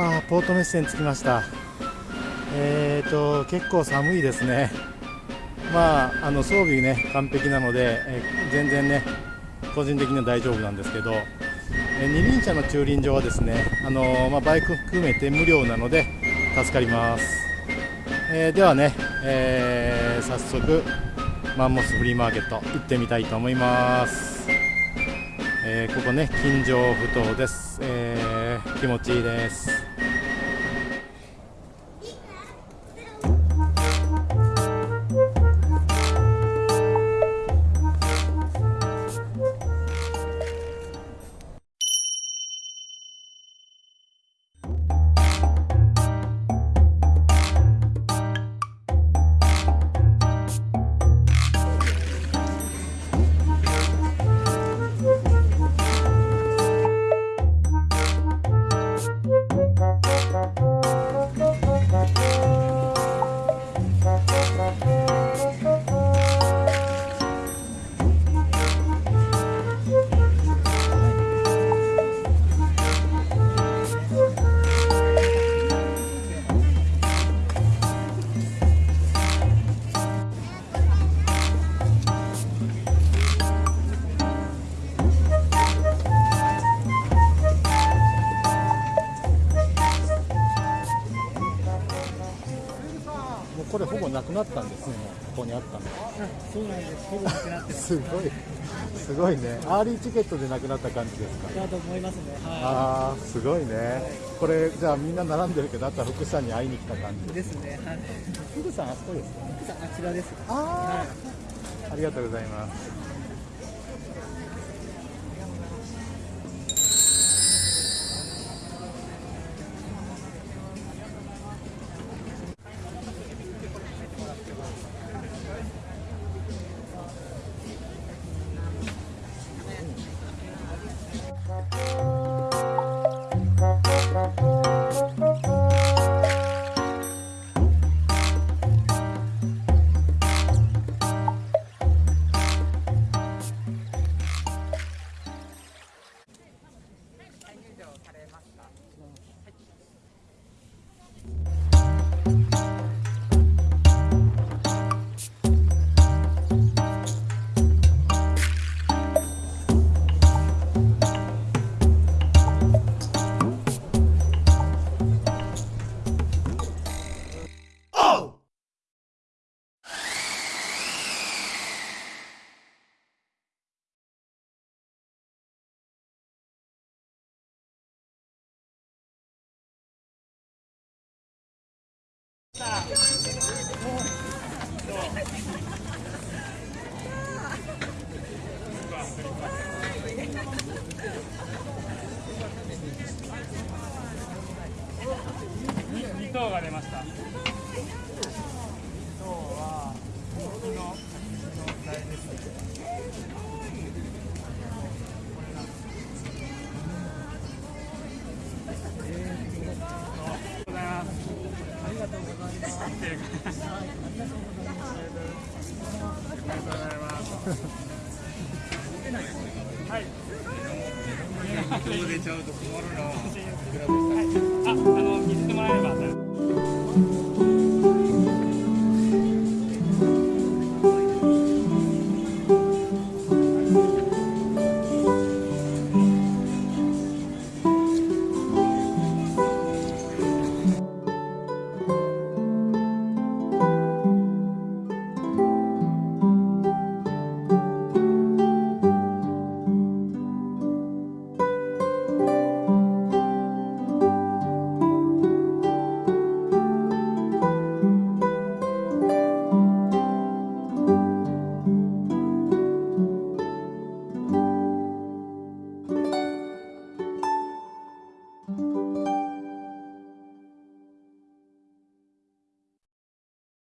あポートメッセに着きました。えーと結構寒いですね。まああの装備ね完璧なので、え全然ね個人的には大丈夫なんですけど、え二輪車の駐輪場はですねあのまあ、バイク含めて無料なので助かります、え、ではね、え、早速マンモスフリーマーケット行ってみたいと思います、えー、ここね金城ふ頭です、え気持ちいいです。これほぼなくなったんですね。ここにあったの。そうなんです。ほぼなくなってす。ごい。すごいね。アーリーチケットでなくなった感じですか？だと思いますね、はい、ああすごいね、はい、これじゃあみんな並んでるけどあとは福さんに会いに来た感じ。ですね、はい、福さんあそこですか？福さんあちらです。ああ、はい、ありがとうございます2頭が出ました。ちゃうと困るな。はい。あ、あの、見せてもらえれば。